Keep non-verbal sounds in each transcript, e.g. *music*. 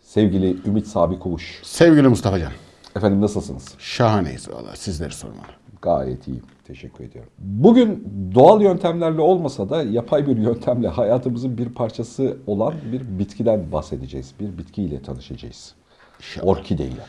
Sevgili Ümit Sabi Kuvuş. Sevgili Mustafa Can, Efendim nasılsınız? şahaneyiz valla sizleri sormalı. Gayet iyiyim. Teşekkür ediyorum. Bugün doğal yöntemlerle olmasa da yapay bir yöntemle hayatımızın bir parçası olan bir bitkiden bahsedeceğiz. Bir bitkiyle tanışacağız. İnşallah. Orkide ile.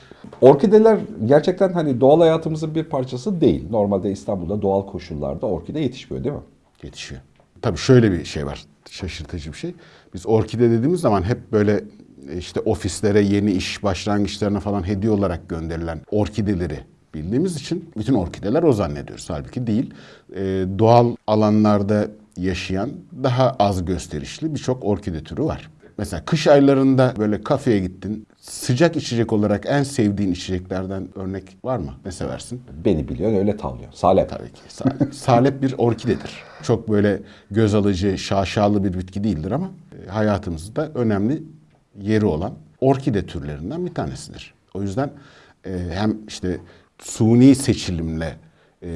Orkideler gerçekten hani doğal hayatımızın bir parçası değil. Normalde İstanbul'da doğal koşullarda orkide yetişmiyor değil mi? Yetişiyor. Tabii şöyle bir şey var, şaşırtıcı bir şey. Biz orkide dediğimiz zaman hep böyle e, işte ofislere, yeni iş başlangıçlarına falan hediye olarak gönderilen orkideleri bildiğimiz için bütün orkideler o zannediyoruz. Halbuki değil. Ee, doğal alanlarda yaşayan daha az gösterişli birçok orkide türü var. Mesela kış aylarında böyle kafeye gittin. Sıcak içecek olarak en sevdiğin içeceklerden örnek var mı? Ne seversin? Beni biliyorsun öyle tavlıyor. Salep. Tabii ki. Salep, *laughs* salep bir orkidedir. Çok böyle göz alıcı, şaşalı bir bitki değildir ama e, hayatımızda önemli yeri olan orkide türlerinden bir tanesidir. O yüzden e, hem işte suni seçilimle e,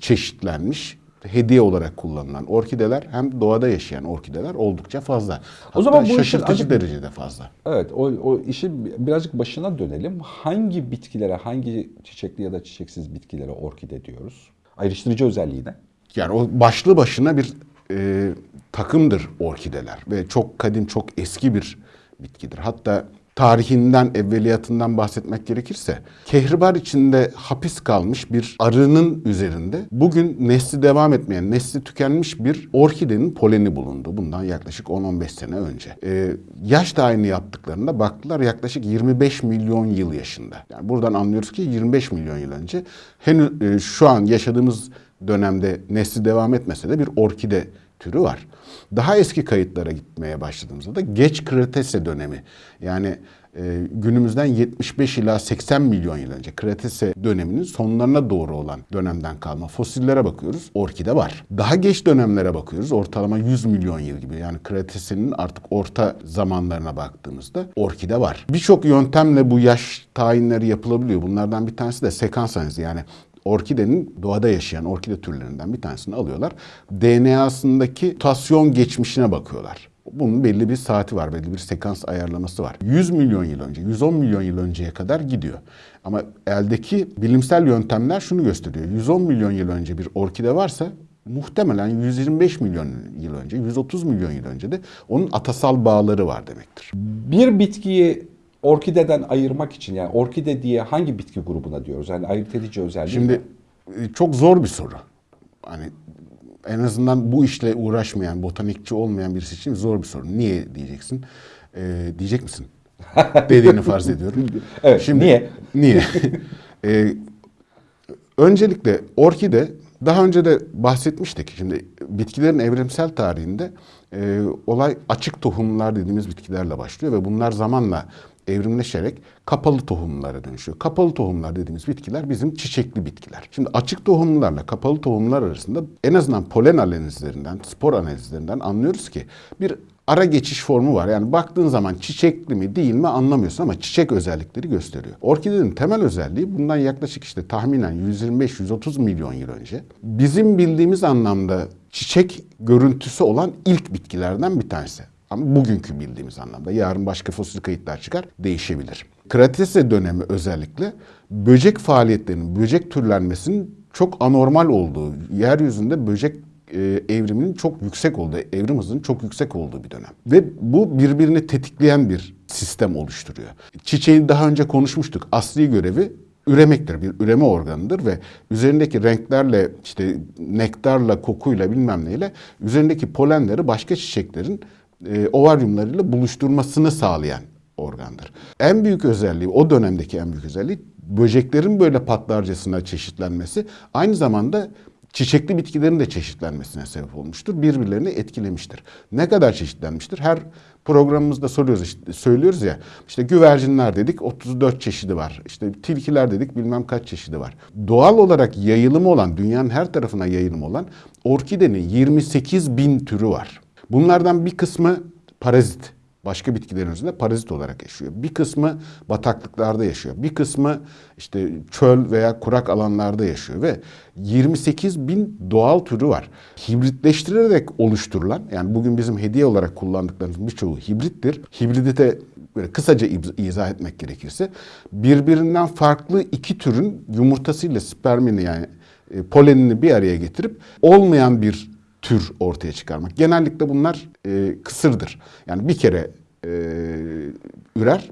çeşitlenmiş hediye olarak kullanılan orkideler hem doğada yaşayan orkideler oldukça fazla. Hatta O zaman bu şaşırtıcı acık- derecede fazla. Evet o, o işin birazcık başına dönelim. Hangi bitkilere, hangi çiçekli ya da çiçeksiz bitkilere orkide diyoruz? Ayrıştırıcı özelliği ne? Yani o başlı başına bir e, takımdır orkideler ve çok kadim, çok eski bir bitkidir. Hatta tarihinden, evveliyatından bahsetmek gerekirse kehribar içinde hapis kalmış bir arının üzerinde bugün nesli devam etmeyen, nesli tükenmiş bir orkidenin poleni bulundu. Bundan yaklaşık 10-15 sene önce. E, yaş tayini yaptıklarında baktılar yaklaşık 25 milyon yıl yaşında. Yani buradan anlıyoruz ki 25 milyon yıl önce henüz e, şu an yaşadığımız dönemde nesli devam etmese de bir orkide türü var. Daha eski kayıtlara gitmeye başladığımızda da geç Kretase dönemi yani e, günümüzden 75 ila 80 milyon yıl önce Kretase döneminin sonlarına doğru olan dönemden kalma fosillere bakıyoruz. Orkide var. Daha geç dönemlere bakıyoruz. Ortalama 100 milyon yıl gibi. Yani Kretase'nin artık orta zamanlarına baktığımızda orkide var. Birçok yöntemle bu yaş tayinleri yapılabiliyor. Bunlardan bir tanesi de sekans analizi. Yani orkidenin doğada yaşayan orkide türlerinden bir tanesini alıyorlar. DNA'sındaki mutasyon geçmişine bakıyorlar. Bunun belli bir saati var, belli bir sekans ayarlaması var. 100 milyon yıl önce, 110 milyon yıl önceye kadar gidiyor. Ama eldeki bilimsel yöntemler şunu gösteriyor. 110 milyon yıl önce bir orkide varsa muhtemelen 125 milyon yıl önce, 130 milyon yıl önce de onun atasal bağları var demektir. Bir bitkiyi orkideden ayırmak için yani orkide diye hangi bitki grubuna diyoruz? Yani ayırt edici özelliği Şimdi ne? e, çok zor bir soru. Hani en azından bu işle uğraşmayan, botanikçi olmayan birisi için zor bir soru. Niye diyeceksin? Ee, diyecek misin? *laughs* Dediğini farz ediyorum. Evet, niye? Niye? Ee, *laughs* öncelikle orkide daha önce de bahsetmiştik. Şimdi bitkilerin evrimsel tarihinde e, olay açık tohumlar dediğimiz bitkilerle başlıyor ve bunlar zamanla evrimleşerek kapalı tohumlara dönüşüyor. Kapalı tohumlar dediğimiz bitkiler bizim çiçekli bitkiler. Şimdi açık tohumlarla kapalı tohumlar arasında en azından polen analizlerinden, spor analizlerinden anlıyoruz ki bir ara geçiş formu var. Yani baktığın zaman çiçekli mi değil mi anlamıyorsun ama çiçek özellikleri gösteriyor. Orkidenin temel özelliği bundan yaklaşık işte tahminen 125-130 milyon yıl önce bizim bildiğimiz anlamda çiçek görüntüsü olan ilk bitkilerden bir tanesi. Ama bugünkü bildiğimiz anlamda. Yarın başka fosil kayıtlar çıkar, değişebilir. Kretase dönemi özellikle böcek faaliyetlerinin, böcek türlenmesinin çok anormal olduğu, yeryüzünde böcek e, evriminin çok yüksek olduğu, evrim hızının çok yüksek olduğu bir dönem. Ve bu birbirini tetikleyen bir sistem oluşturuyor. Çiçeğin daha önce konuşmuştuk. Asli görevi üremektir. Bir üreme organıdır ve üzerindeki renklerle işte nektarla, kokuyla bilmem neyle üzerindeki polenleri başka çiçeklerin e, ovaryumlarıyla buluşturmasını sağlayan organdır. En büyük özelliği, o dönemdeki en büyük özelliği böceklerin böyle patlarcasına çeşitlenmesi aynı zamanda çiçekli bitkilerin de çeşitlenmesine sebep olmuştur. Birbirlerini etkilemiştir. Ne kadar çeşitlenmiştir? Her programımızda soruyoruz işte, söylüyoruz ya işte güvercinler dedik 34 çeşidi var. İşte tilkiler dedik bilmem kaç çeşidi var. Doğal olarak yayılımı olan dünyanın her tarafına yayılımı olan orkidenin 28 bin türü var. Bunlardan bir kısmı parazit. başka bitkilerin üzerinde parazit olarak yaşıyor. Bir kısmı bataklıklarda yaşıyor. Bir kısmı işte çöl veya kurak alanlarda yaşıyor ve 28 bin doğal türü var. Hibritleştirerek oluşturulan yani bugün bizim hediye olarak kullandıklarımız birçoğu hibrittir. Hibridite böyle kısaca iz- izah etmek gerekirse birbirinden farklı iki türün yumurtasıyla spermini yani e, polenini bir araya getirip olmayan bir tür ortaya çıkarmak. Genellikle bunlar e, kısırdır. Yani bir kere e, ürer,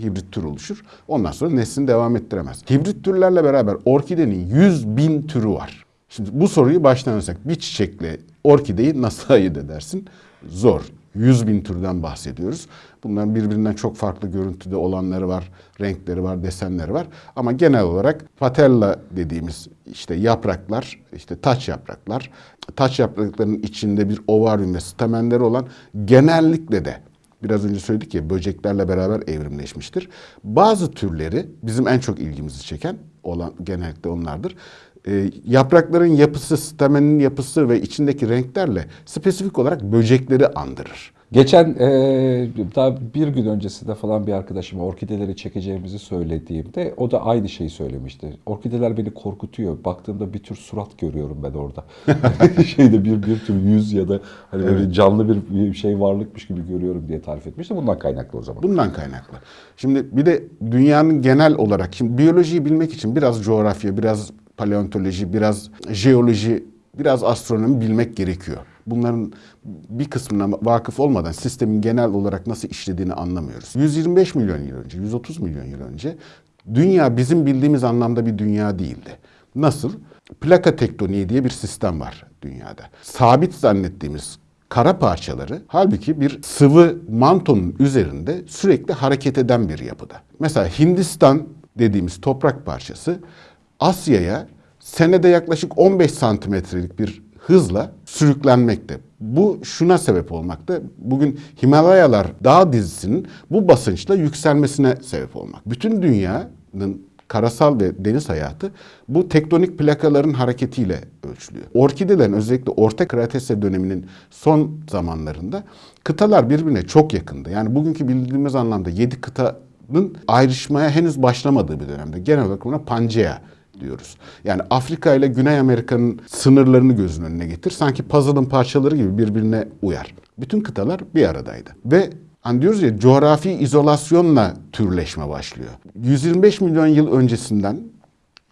hibrit tür oluşur. Ondan sonra neslini devam ettiremez. Hibrit türlerle beraber orkidenin 100 bin türü var. Şimdi bu soruyu baştan alırsak bir çiçekle orkideyi nasıl ayırt edersin? Zor. 100 bin türden bahsediyoruz. Bunların birbirinden çok farklı görüntüde olanları var, renkleri var, desenleri var. Ama genel olarak patella dediğimiz işte yapraklar, işte taç yapraklar, taç yapraklarının içinde bir ovaryum ve stamenleri olan genellikle de biraz önce söyledik ya böceklerle beraber evrimleşmiştir. Bazı türleri bizim en çok ilgimizi çeken olan genellikle onlardır. Ee, yaprakların yapısı, stamenin yapısı ve içindeki renklerle spesifik olarak böcekleri andırır. Geçen eee, daha bir gün öncesinde falan bir arkadaşıma orkideleri çekeceğimizi söylediğimde o da aynı şeyi söylemişti. Orkideler beni korkutuyor. Baktığımda bir tür surat görüyorum ben orada. *laughs* *laughs* Şeyde bir bir tür yüz ya da hani böyle canlı bir, bir şey varlıkmış gibi görüyorum diye tarif etmişti. Bundan kaynaklı o zaman. Bundan kaynaklı. Şimdi bir de dünyanın genel olarak şimdi biyolojiyi bilmek için biraz coğrafya, biraz paleontoloji, biraz jeoloji, biraz astronomi bilmek gerekiyor. Bunların bir kısmına vakıf olmadan sistemin genel olarak nasıl işlediğini anlamıyoruz. 125 milyon yıl önce, 130 milyon yıl önce dünya bizim bildiğimiz anlamda bir dünya değildi. Nasıl? Plaka tektoniği diye bir sistem var dünyada. Sabit zannettiğimiz kara parçaları halbuki bir sıvı mantonun üzerinde sürekli hareket eden bir yapıda. Mesela Hindistan dediğimiz toprak parçası Asya'ya senede yaklaşık 15 santimetrelik bir hızla sürüklenmekte. Bu şuna sebep olmakta. Bugün Himalayalar dağ dizisinin bu basınçla yükselmesine sebep olmak. Bütün dünyanın karasal ve deniz hayatı bu tektonik plakaların hareketiyle ölçülüyor. Orkidelerin özellikle Orta Kretase döneminin son zamanlarında kıtalar birbirine çok yakındı. Yani bugünkü bildiğimiz anlamda 7 kıtanın ayrışmaya henüz başlamadığı bir dönemde. Genel olarak buna Pangea diyoruz. Yani Afrika ile Güney Amerika'nın sınırlarını gözünün önüne getir. Sanki puzzle'ın parçaları gibi birbirine uyar. Bütün kıtalar bir aradaydı. Ve Hani diyoruz ya coğrafi izolasyonla türleşme başlıyor. 125 milyon yıl öncesinden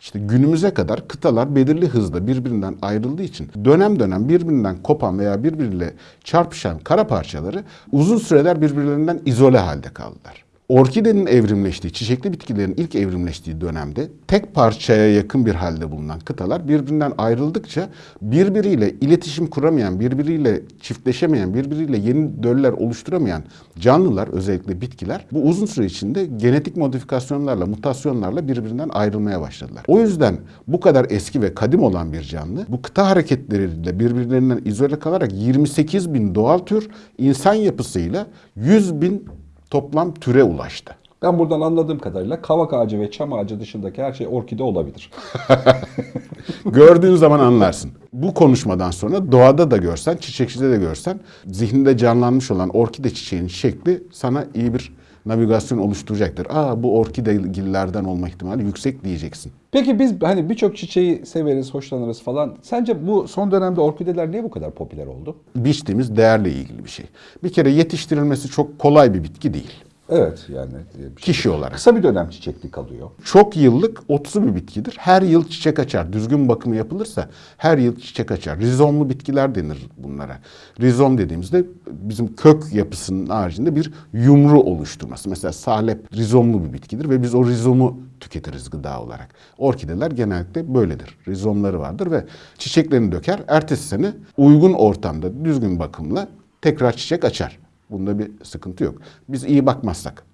işte günümüze kadar kıtalar belirli hızda birbirinden ayrıldığı için dönem dönem birbirinden kopan veya birbiriyle çarpışan kara parçaları uzun süreler birbirlerinden izole halde kaldılar. Orkidenin evrimleştiği, çiçekli bitkilerin ilk evrimleştiği dönemde tek parçaya yakın bir halde bulunan kıtalar birbirinden ayrıldıkça birbiriyle iletişim kuramayan, birbiriyle çiftleşemeyen, birbiriyle yeni döller oluşturamayan canlılar, özellikle bitkiler bu uzun süre içinde genetik modifikasyonlarla, mutasyonlarla birbirinden ayrılmaya başladılar. O yüzden bu kadar eski ve kadim olan bir canlı bu kıta hareketleriyle birbirlerinden izole kalarak 28 bin doğal tür insan yapısıyla 100 bin toplam türe ulaştı. Ben buradan anladığım kadarıyla kavak ağacı ve çam ağacı dışındaki her şey orkide olabilir. *laughs* Gördüğün zaman anlarsın. Bu konuşmadan sonra doğada da görsen, çiçekçide de görsen zihninde canlanmış olan orkide çiçeğinin şekli sana iyi bir navigasyon oluşturacaktır. Aa bu orkidegillerden olma ihtimali yüksek diyeceksin. Peki biz hani birçok çiçeği severiz, hoşlanırız falan. Sence bu son dönemde orkideler niye bu kadar popüler oldu? Biçtiğimiz değerle ilgili bir şey. Bir kere yetiştirilmesi çok kolay bir bitki değil. Evet yani. bir şey. Kişi olarak. Kısa bir dönem çiçekli kalıyor. Çok yıllık otsu bir bitkidir. Her yıl çiçek açar. Düzgün bakımı yapılırsa her yıl çiçek açar. Rizomlu bitkiler denir bunlara. Rizom dediğimizde bizim kök yapısının haricinde bir yumru oluşturması. Mesela salep rizomlu bir bitkidir ve biz o rizomu tüketiriz gıda olarak. Orkideler genellikle böyledir. Rizomları vardır ve çiçeklerini döker. Ertesi sene uygun ortamda düzgün bakımla tekrar çiçek açar. Bunda bir sıkıntı yok. Biz iyi bakmazsak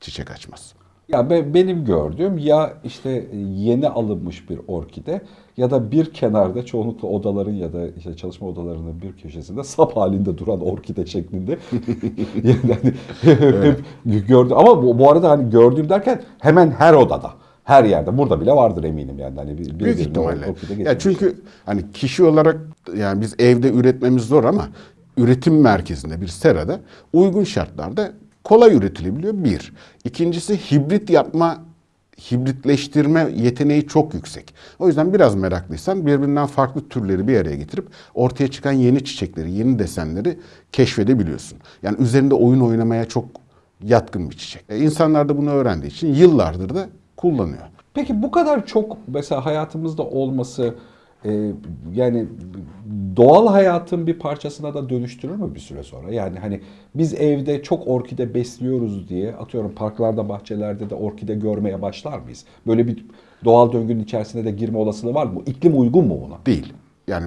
çiçek açmaz. Ya be- benim gördüğüm ya işte yeni alınmış bir orkide ya da bir kenarda çoğunlukla odaların ya da işte çalışma odalarının bir köşesinde sap halinde duran orkide şeklinde. *laughs* yani hani hep *laughs* gördüm ama bu, bu arada hani gördüğüm derken hemen her odada. Her yerde. Burada bile vardır eminim yani. Hani bir, bir Büyük ihtimalle. Ya çünkü hani kişi olarak yani biz evde üretmemiz zor ama üretim merkezinde bir serada uygun şartlarda kolay üretilebiliyor bir. İkincisi hibrit yapma hibritleştirme yeteneği çok yüksek. O yüzden biraz meraklıysan birbirinden farklı türleri bir araya getirip ortaya çıkan yeni çiçekleri, yeni desenleri keşfedebiliyorsun. Yani üzerinde oyun oynamaya çok yatkın bir çiçek. E, insanlar da bunu öğrendiği için yıllardır da kullanıyor. Peki bu kadar çok mesela hayatımızda olması e, yani doğal hayatın bir parçasına da dönüştürür mü bir süre sonra? Yani hani biz evde çok orkide besliyoruz diye atıyorum parklarda, bahçelerde de orkide görmeye başlar mıyız? Böyle bir doğal döngünün içerisine de girme olasılığı var mı? İklim uygun mu buna? Değil. Yani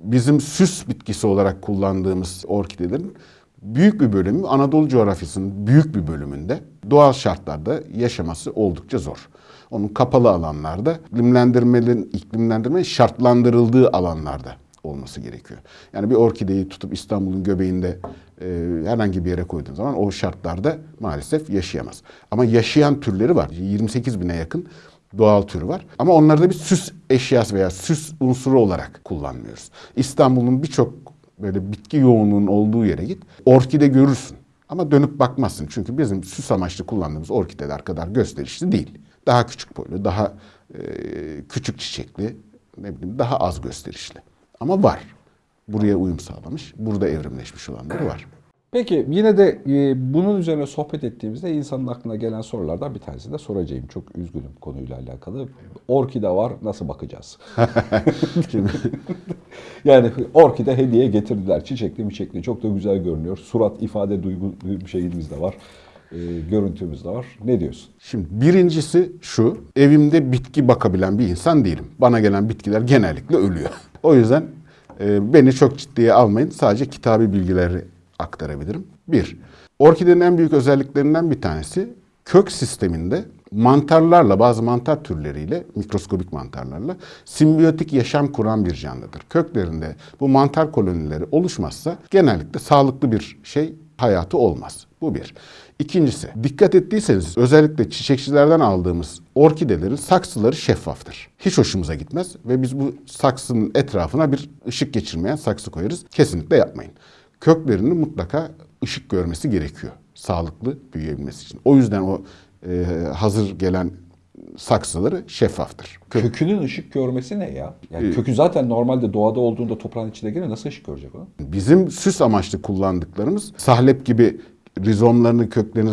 bizim süs bitkisi olarak kullandığımız orkidelerin büyük bir bölümü Anadolu coğrafyasının büyük bir bölümünde doğal şartlarda yaşaması oldukça zor. Onun kapalı alanlarda iklimlendirmenin iklimlendirme şartlandırıldığı alanlarda olması gerekiyor. Yani bir orkideyi tutup İstanbul'un göbeğinde e, herhangi bir yere koyduğun zaman o şartlarda maalesef yaşayamaz. Ama yaşayan türleri var. 28 bine yakın doğal türü var. Ama onları da bir süs eşyası veya süs unsuru olarak kullanmıyoruz. İstanbul'un birçok böyle bitki yoğunluğunun olduğu yere git. Orkide görürsün. Ama dönüp bakmazsın. Çünkü bizim süs amaçlı kullandığımız orkideler kadar gösterişli değil. Daha küçük boylu, daha e, küçük çiçekli, ne bileyim daha az gösterişli. Ama var. Buraya uyum sağlamış, burada evrimleşmiş olanları var. Peki yine de e, bunun üzerine sohbet ettiğimizde insanın aklına gelen sorulardan bir tanesi de soracağım. Çok üzgünüm konuyla alakalı. Orkide var nasıl bakacağız? *laughs* Yani orkide hediye getirdiler. Çiçekli miçekli çok da güzel görünüyor. Surat ifade duygu şeyimiz de var. E, görüntümüz de var. Ne diyorsun? Şimdi birincisi şu, evimde bitki bakabilen bir insan değilim. Bana gelen bitkiler genellikle ölüyor. *laughs* O yüzden e, beni çok ciddiye almayın. Sadece kitabi bilgileri aktarabilirim. Bir, orkidenin en büyük özelliklerinden bir tanesi kök sisteminde mantarlarla, bazı mantar türleriyle, mikroskobik mantarlarla simbiyotik yaşam kuran bir canlıdır. Köklerinde bu mantar kolonileri oluşmazsa genellikle sağlıklı bir şey hayatı olmaz. Bu bir. İkincisi, dikkat ettiyseniz özellikle çiçekçilerden aldığımız orkidelerin saksıları şeffaftır. Hiç hoşumuza gitmez ve biz bu saksının etrafına bir ışık geçirmeyen saksı koyarız. Kesinlikle yapmayın. Köklerinin mutlaka ışık görmesi gerekiyor. Sağlıklı büyüyebilmesi için. O yüzden o e, hazır gelen saksıları şeffaftır. Kök- Kökünün ışık görmesi ne ya? Yani kökü zaten normalde doğada olduğunda toprağın içine girer nasıl ışık görecek o? Bizim süs amaçlı kullandıklarımız sahlep gibi rizomlarını, köklerini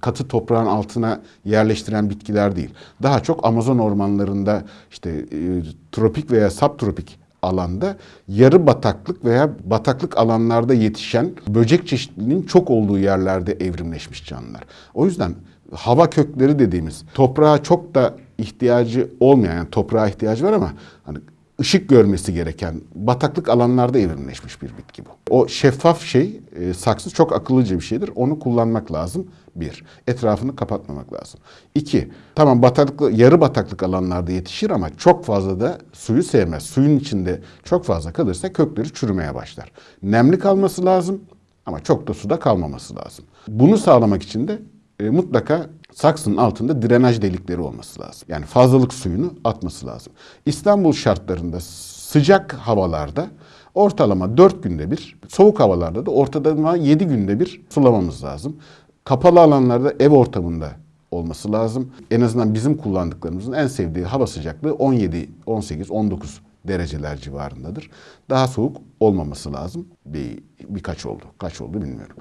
katı toprağın altına yerleştiren bitkiler değil. Daha çok Amazon ormanlarında işte e, tropik veya subtropik alanda yarı bataklık veya bataklık alanlarda yetişen böcek çeşitliliğinin çok olduğu yerlerde evrimleşmiş canlılar. O yüzden hava kökleri dediğimiz toprağa çok da ihtiyacı olmayan yani toprağa ihtiyacı var ama hani ışık görmesi gereken bataklık alanlarda evrimleşmiş bir bitki bu. O şeffaf şey, e, saksı çok akıllıca bir şeydir. Onu kullanmak lazım. Bir, etrafını kapatmamak lazım. İki, tamam bataklık, yarı bataklık alanlarda yetişir ama çok fazla da suyu sevmez. Suyun içinde çok fazla kalırsa kökleri çürümeye başlar. Nemli kalması lazım ama çok da suda kalmaması lazım. Bunu sağlamak için de e, mutlaka saksının altında drenaj delikleri olması lazım. Yani fazlalık suyunu atması lazım. İstanbul şartlarında sıcak havalarda ortalama 4 günde bir, soğuk havalarda da ortalama 7 günde bir sulamamız lazım. Kapalı alanlarda ev ortamında olması lazım. En azından bizim kullandıklarımızın en sevdiği hava sıcaklığı 17, 18, 19 dereceler civarındadır. Daha soğuk olmaması lazım. Bir, birkaç oldu. Kaç oldu bilmiyorum.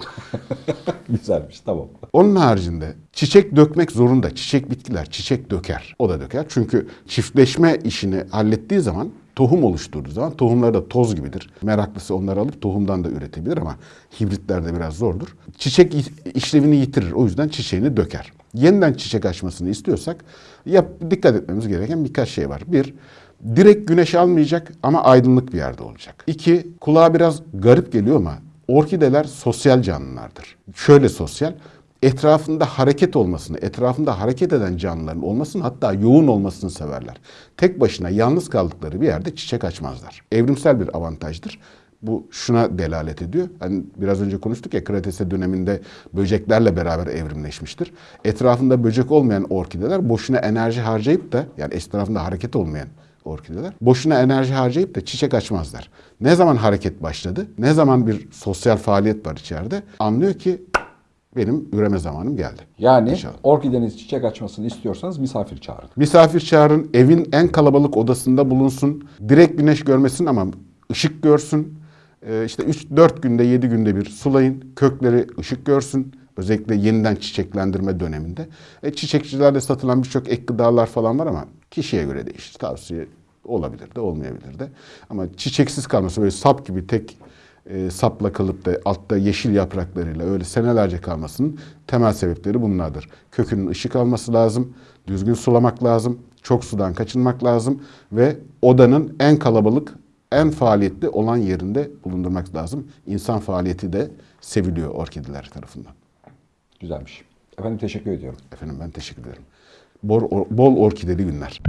*laughs* Güzelmiş tamam. Onun haricinde çiçek dökmek zorunda. Çiçek bitkiler çiçek döker. O da döker. Çünkü çiftleşme işini hallettiği zaman tohum oluşturduğu zaman tohumları da toz gibidir. Meraklısı onları alıp tohumdan da üretebilir ama hibritlerde biraz zordur. Çiçek işlevini yitirir. O yüzden çiçeğini döker. Yeniden çiçek açmasını istiyorsak yap, dikkat etmemiz gereken birkaç şey var. Bir, direkt güneş almayacak ama aydınlık bir yerde olacak. İki, kulağa biraz garip geliyor ama orkideler sosyal canlılardır. Şöyle sosyal, etrafında hareket olmasını, etrafında hareket eden canlıların olmasını hatta yoğun olmasını severler. Tek başına yalnız kaldıkları bir yerde çiçek açmazlar. Evrimsel bir avantajdır. Bu şuna delalet ediyor. Hani biraz önce konuştuk ya Kretase döneminde böceklerle beraber evrimleşmiştir. Etrafında böcek olmayan orkideler boşuna enerji harcayıp da yani etrafında hareket olmayan orkideler boşuna enerji harcayıp da çiçek açmazlar. Ne zaman hareket başladı? Ne zaman bir sosyal faaliyet var içeride? Anlıyor ki benim üreme zamanım geldi. Yani İnşallah. orkideniz çiçek açmasını istiyorsanız misafir çağırın. Misafir çağırın, evin en kalabalık odasında bulunsun. Direkt güneş görmesin ama ışık görsün. Ee, işte 3-4 günde, 7 günde bir sulayın. Kökleri ışık görsün. Özellikle yeniden çiçeklendirme döneminde. E, çiçekçilerde satılan birçok ek gıdalar falan var ama kişiye göre değişir. Tavsiye olabilir de olmayabilir de. Ama çiçeksiz kalması böyle sap gibi tek e, sapla kalıp da altta yeşil yapraklarıyla öyle senelerce kalmasının temel sebepleri bunlardır. Kökünün ışık alması lazım, düzgün sulamak lazım, çok sudan kaçınmak lazım ve odanın en kalabalık, en faaliyetli olan yerinde bulundurmak lazım. İnsan faaliyeti de seviliyor orkideler tarafından. Güzelmiş. Efendim teşekkür ediyorum. Efendim ben teşekkür ederim. Bol, bol orkideli günler.